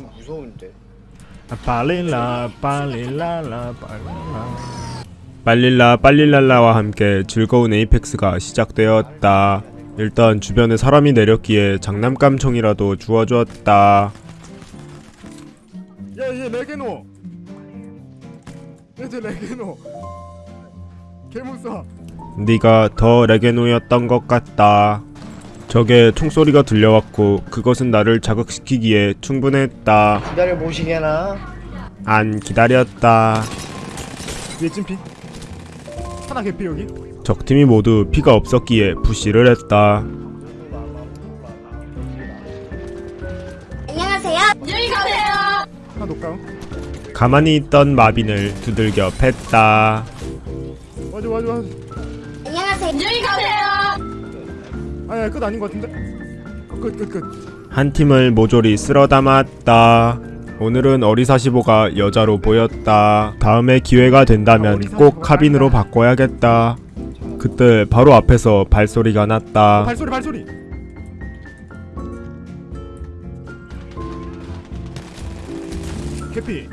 좀 무서운데. 빨릴라 빨릴라라 빨릴라 빨릴라 빨릴랄라와 함께 즐거운 에이펙스가 시작되었다. 일단 주변에 사람이 내렸기에 장난감 총이라도 주워주었다. 야얘 레게노. 얘쟤 레게노. 개무서. 네가 더 레게노였던 것 같다. 적의 총소리가 들려왔고 그것은 나를 자극시키기에 충분했다. 기다려 보시게나. 안 기다렸다. 얘 찜피. 하나 개피 여기. 적팀이 모두 피가 없었기에 부시를 했다. 안녕하세요. 안녕히 가세요. 하나 녹다운. 가만히 있던 마빈을 두들겨 팼다. 맞아 맞아 맞아. 안녕하세요. 안녕히 가세요. 아야 끝 아닌 것 같은데. 끝 끝 끝. 한 팀을 모조리 쓸어 담았다. 오늘은 어리사시보가 여자로 보였다. 다음에 기회가 된다면 꼭 카빈으로 바꿔야겠다. 그때 바로 앞에서 발소리가 났다. 발소리 발소리. 캐피.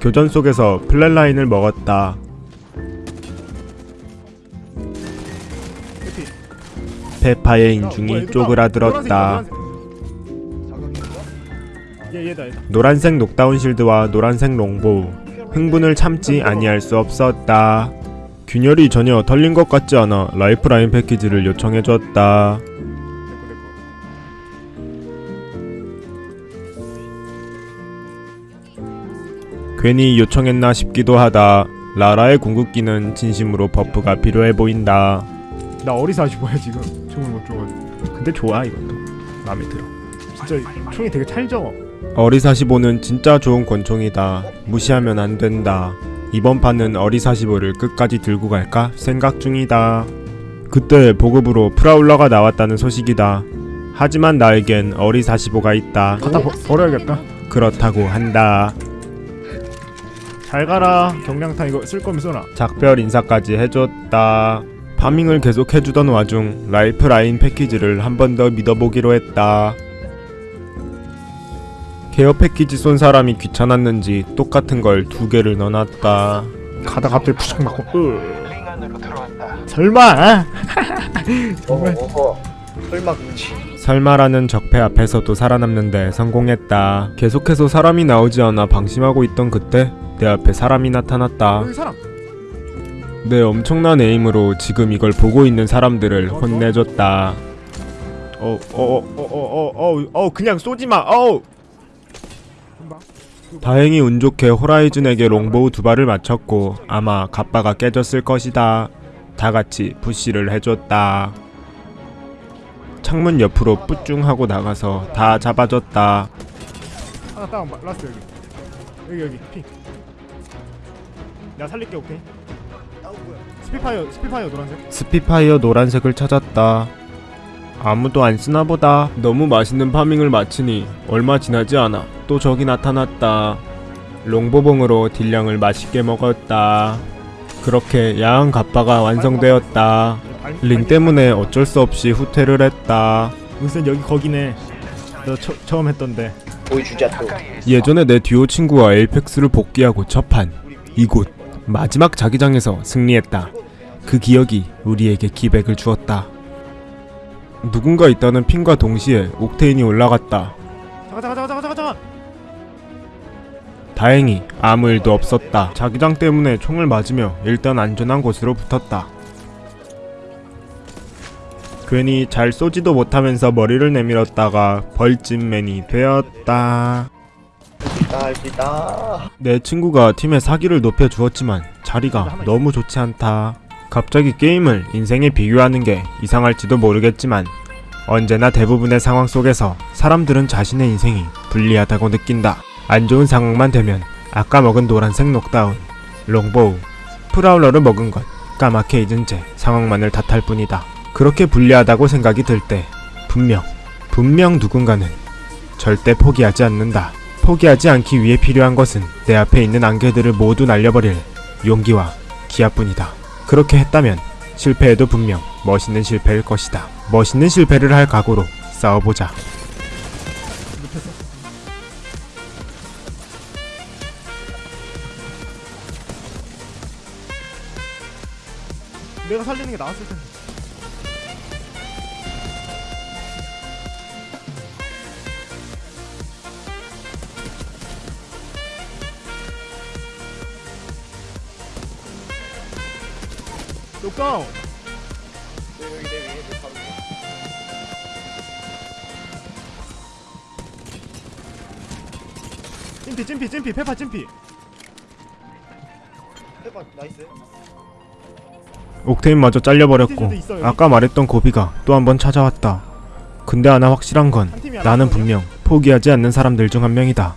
교전 속에서 플랫라인을 먹었다. 페파의 인중이 쪼그라들었다. 노란색 녹다운 실드와 노란색 롱보우. 흥분을 참지 아니할 수 없었다. 균열이 전혀 털린 것 같지 않아 라이프라인 패키지를 요청해줬다. 괜히 요청했나 싶기도 하다. 라라의 궁극기는 진심으로 buff가 필요해 보인다. 나 RE사시보야 지금 총을 못 줘가지고. 근데 좋아 이것도 마음에 들어. 진짜 총이 되게 찰져. RE사시보는 진짜 좋은 권총이다. 무시하면 안 된다. 이번 판은 RE사시보를 끝까지 들고 갈까 생각 중이다. 그때 보급으로 Prowler가 나왔다는 소식이다. 하지만 나에겐 RE사시보가 있다. 갖다 버, 버려야겠다. 그렇다고 한다. 잘 가라. 경량탄 이거 쓸 거면 써라. 작별 인사까지 해줬다. farming을 계속 해주던 와중 Lifeline 패키지를 한 번 더 믿어보기로 했다. care package 쏜 사람이 귀찮았는지 똑같은 걸 두 개를 넣어놨다. 가다 갑자기 푸식 맞고 으. 설마 어허. 설마 그치. 설마라는 적폐 앞에서도 살아남는데 성공했다. 계속해서 사람이 나오지 않아 방심하고 있던 그때 내 앞에 사람이 나타났다. 내 엄청난 에임으로 지금 이걸 보고 있는 사람들을 혼내줬다. 어, 어어어어어어 그냥 쏘지 마. 어. 다행히 운 좋게 호라이즌에게 롱보우 두 발을 맞췄고 아마 갑바가 깨졌을 것이다. 다 같이 push를 해줬다. 창문 옆으로 뿌쭝 하고 나가서 다 잡아줬다. 하나 다운 last 여기. 여기 여기 ping. 내가 살릴게 오케이. Spitfire Spitfire 노란색. Spitfire 노란색을 찾았다. 아무도 안 쓰나 보다. 너무 맛있는 farming을 마치니 얼마 지나지 않아 또 적이 나타났다. 롱보봉으로 deal량을 맛있게 먹었다. 그렇게 야한 갑바가 완성되었다. 링 때문에 어쩔 수 없이 후퇴를 했다. 은sen 여기 거기네. 너 처, 처음 했던데. 보여주자 또. 예전에 내 듀오 친구와 에이펙스를 복귀하고 첫판 이곳 마지막 자기장에서 승리했다. 그 기억이 우리에게 기백을 주었다. 누군가 있다는 핑과 동시에 옥테인이 올라갔다. 잠깐 잠깐 잠깐 잠깐 잠깐. 다행히 아무 일도 없었다. 자기장 때문에 총을 맞으며 일단 안전한 곳으로 붙었다. 괜히 잘 쏘지도 못하면서 머리를 내밀었다가 벌집맨이 되었다. 할 수 있다. 내 친구가 팀의 사기를 높여주었지만 자리가 너무 좋지 않다. 갑자기 게임을 인생에 비교하는 게 이상할지도 모르겠지만 언제나 대부분의 상황 속에서 사람들은 자신의 인생이 불리하다고 느낀다. 안 좋은 상황만 되면 아까 먹은 노란색 녹다운, 롱보우, 프라울러를 먹은 것 까맣게 잊은 채 상황만을 탓할 뿐이다. 그렇게 불리하다고 생각이 들 때 분명, 분명 누군가는 절대 포기하지 않는다. 포기하지 않기 위해 필요한 것은 내 앞에 있는 안개들을 모두 날려버릴 용기와 기아뿐이다. 그렇게 했다면 실패해도 분명 멋있는 실패일 것이다. 멋있는 실패를 할 각오로 싸워보자. 내가 살리는 게 나았을 텐데. 녹다운. 여기 내 위에 내 바로 위에. 찜피 찜피 찜피 페파 찜피. 해봐 nice. Octane마저 잘려버렸고 아까 말했던 고비가 또 한 번 찾아왔다. 근데 하나 확실한 건 나는 분명 포기하지 않는 사람들 중 한 명이다.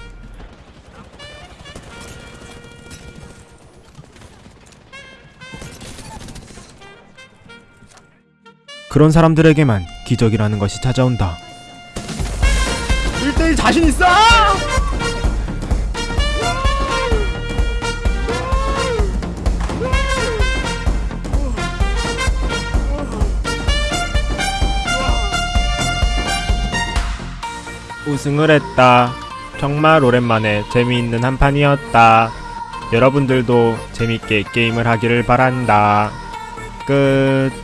그런 사람들에게만 기적이라는 것이 찾아온다. 1대1 자신 있어! 우승을 했다. 정말 오랜만에 재미있는 한 판이었다. 여러분들도 재밌게 게임을 하기를 바란다. 끝.